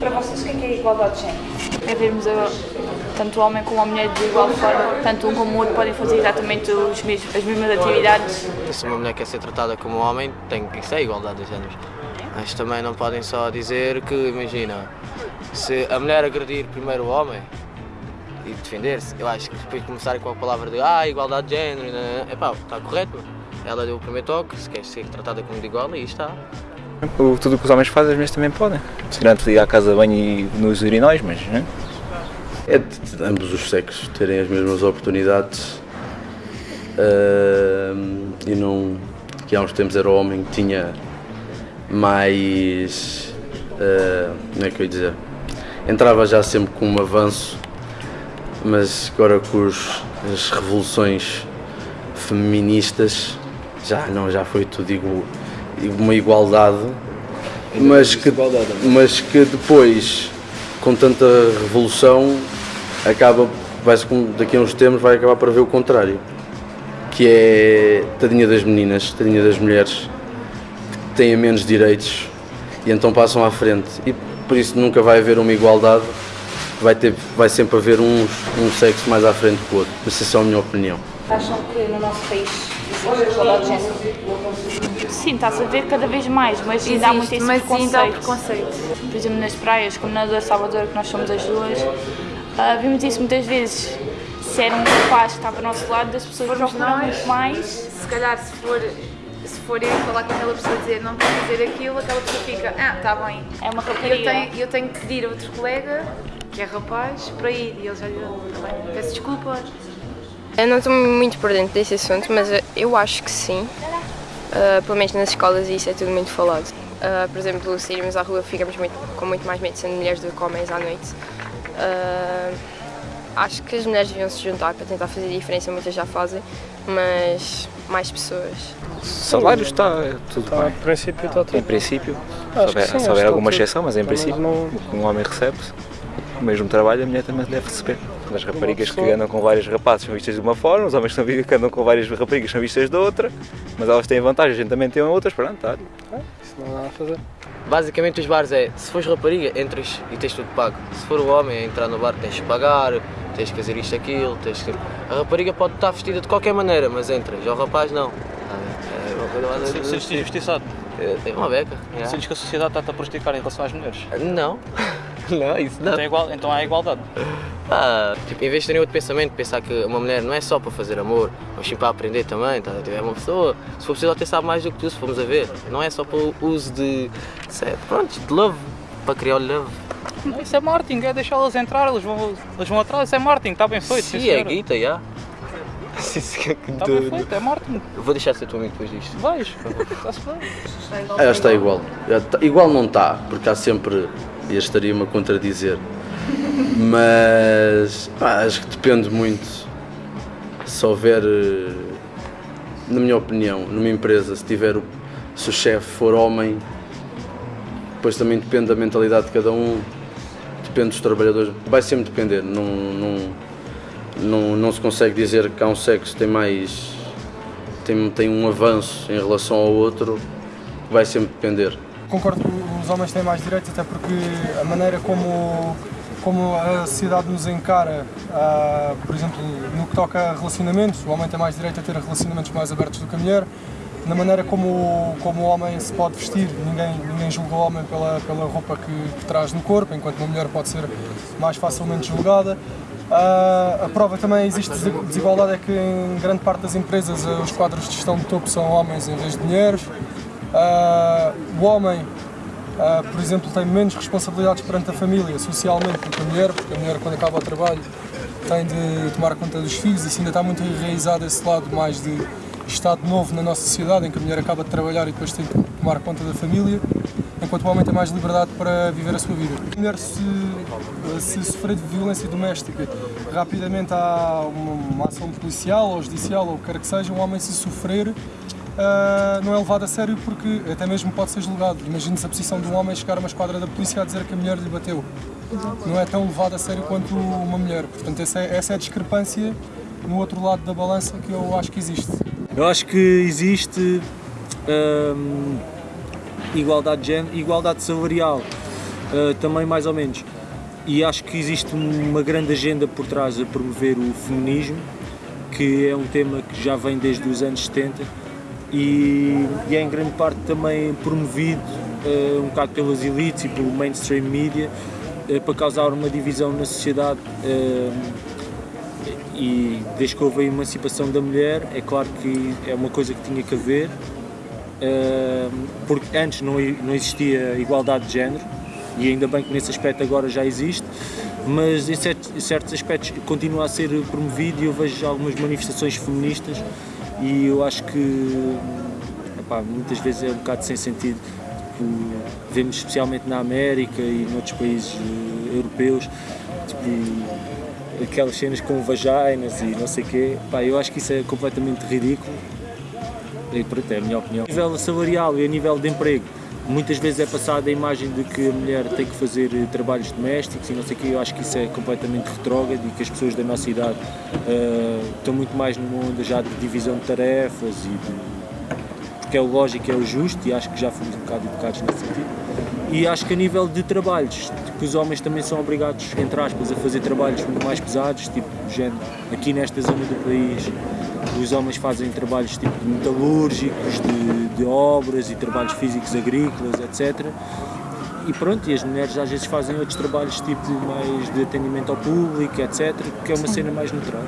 Para vocês, o que é, que é igualdade de género? É vermos a, tanto o homem como a mulher de igual forma, tanto um como o outro podem fazer exatamente os mesmos, as mesmas atividades. Se uma mulher quer ser tratada como um homem, tem que ser igualdade de géneros. Mas também não podem só dizer que, imagina, se a mulher agredir primeiro o homem e defender-se, eu acho que depois de começarem com a palavra de ah, igualdade de género, é pá, está correto. Ela deu o primeiro toque, se quer ser tratada como de igual, e está. O, tudo o que os homens fazem, as mulheres também podem. Ir à casa de banho e nos urinóis, mas. Né? É de ambos os sexos terem as mesmas oportunidades uh, e não. que há uns tempos era o homem que tinha mais. Uh, como é que eu ia dizer? Entrava já sempre com um avanço, mas agora com os, as revoluções feministas já não, já foi tudo igual, uma igualdade, mas que, mas que depois, com tanta revolução, acaba, vai daqui a uns tempos vai acabar para ver o contrário, que é tadinha das meninas, tadinha das mulheres, que têm menos direitos e então passam à frente. E por isso nunca vai haver uma igualdade, vai, ter, vai sempre haver um sexo mais à frente que o outro. Essa é a minha opinião. Acham que no nosso país existe igualdade de género? Sim, está-se a ver cada vez mais, mas ainda há muito esse mas ainda há preconceito. preconceito. Por exemplo, nas praias, como na da Salvador, que nós somos as duas, ah, vimos isso muitas vezes. Se era um rapaz que estava ao nosso lado, as pessoas Formos procuram nós. muito mais. Se calhar se for, se for eu falar com aquela pessoa e dizer não pode fazer aquilo, aquela pessoa fica, ah, está bem. É uma E eu rapariga. tenho, eu tenho que pedir a outro colega, que é rapaz, para ir. E ele já lhe "Tá bem, peço desculpa. Eu não estou muito por dentro desse assunto, mas eu acho que sim. Uh, pelo menos nas escolas isso é tudo muito falado. Uh, por exemplo, se irmos à rua ficamos muito- com muito mais medo sendo mulheres do que homens à noite. Uh, acho que as mulheres deviam se juntar para tentar fazer diferença, muitas já fazem, mas mais pessoas. Salário está tudo Tá, bem. em princípio está Em tudo. princípio, se houver, alguma está tudo. exceção, mas em princípio, não- um homem recebe, o mesmo trabalho a mulher também deve receber. As raparigas que andam com vários rapazes são vistas de uma forma, os homens que andam com várias raparigas são vistas de outra, mas elas têm vantagens, a gente também tem outras, pronto, tá. Isso não há nada a fazer. Basicamente os bares é, se fores rapariga, entras e tens tudo pago. Se for o homem a entrar no bar tens que pagar, tens que fazer isto, aquilo, tens que... A rapariga pode estar vestida de qualquer maneira, mas entras, já o rapaz não. Tá? É uma coisa mais- Sentes-te injustiçado? É, Tem uma beca. Sentes que a sociedade está-te a prejudicar em relação às mulheres? Não, não, isso não. Então, é igual, então há igualdade. Ah, tipo, em vez de terem outro pensamento, pensar que uma mulher não é só para fazer amor, mas sim para aprender também, tá? é uma pessoa, se for preciso até sabe mais do que tu, se formos a ver. Não é só para o uso de, de pronto, de love, para criar o love. Não, isso é marketing, é deixá-las entrar, elas vão, elas vão atrás, isso é marketing, está bem feito. Sim, é guita, já. Que Está bem feito, é marketing. Eu vou deixar de ser teu amigo depois disto. Vais, está-se bem. Ah, está igual. Está- Igual não está, porque há sempre. E estaria-me a contradizer. Mas pá, acho que depende muito. Se houver, eh, na minha opinião, numa empresa, se tiver se o chefe for homem, depois também depende da mentalidade de cada um, depende dos trabalhadores, vai sempre depender. Não, não, não, não se consegue dizer que há um sexo que tem mais. tem, tem um avanço em relação ao outro, vai sempre depender. Concordo que os homens têm mais direitos, até porque a maneira como, como a sociedade nos encara, ah, por exemplo, no que toca a relacionamentos, o homem tem mais direito a ter relacionamentos mais abertos do que a mulher. Na maneira como, como o homem se pode vestir, ninguém, ninguém julga o homem pela, pela roupa que, que traz no corpo, enquanto uma mulher pode ser mais facilmente julgada. Ah, a prova também existe desi- desigualdade é que em grande parte das empresas os quadros de gestão de topo são homens em vez de mulheres. Ah, o homem, ah, por exemplo, tem menos responsabilidades perante a família, socialmente, do que a mulher, porque a mulher, quando acaba o trabalho, tem de tomar conta dos filhos. Isso ainda está muito enraizado esse lado mais de Estado novo na nossa sociedade, em que a mulher acaba de trabalhar e depois tem que tomar conta da família, enquanto o homem tem mais liberdade para viver a sua vida. A mulher, se, se sofrer de violência doméstica, rapidamente há uma, uma ação policial ou judicial ou o que quer que seja, um homem, se sofrer, ah, não é levado a sério porque até mesmo pode ser julgado. Imagine-se a posição de um homem chegar a uma esquadra da polícia a dizer que a mulher lhe bateu. Não é tão levado a sério quanto uma mulher. Portanto, essa é, essa é a discrepância no outro lado da balança que eu acho que existe. Eu acho que existe hum, igualdade de género, igualdade salarial. uh, também mais ou menos. E acho que existe uma grande agenda por trás a promover o feminismo, que é um tema que já vem desde os anos 70 e, e é em grande parte também promovido uh, um bocado pelas elites e pelo mainstream media uh, para causar uma divisão na sociedade e desde que houve a emancipação da mulher é claro que é uma coisa que tinha que haver porque antes não, não existia igualdade de género e ainda bem que nesse aspecto agora já existe, mas em certos, em certos aspectos continua a ser promovido e eu vejo algumas manifestações feministas e eu acho que epá, muitas vezes é um bocado sem sentido. Tipo, vemos especialmente na América e noutros países uh, europeus tipo, aquelas cenas com vaginas e não sei o quê. Epá, eu acho que isso é completamente ridículo. E pronto, é a minha opinião. A nível salarial e a nível de emprego, Muitas vezes é passada a imagem de que a mulher tem que fazer eh, trabalhos domésticos e não sei o que, eu acho que isso é completamente retrógrado e que as pessoas da nossa idade uh, estão muito mais numa onda já de divisão de tarefas e de, porque é o lógico, é o justo e acho que já fomos um bocado educados nesse sentido. E acho que a nível de trabalhos, que os homens também são obrigados, entre aspas, a fazer trabalhos muito mais pesados, tipo, género, aqui nesta zona do país, os homens fazem trabalhos tipo de metalúrgicos, de, de obras e trabalhos físicos agrícolas, etc. E pronto, e as mulheres às vezes fazem outros trabalhos tipo mais de atendimento ao público, etc. Que é uma cena mais natural.